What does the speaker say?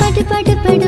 படு படு படு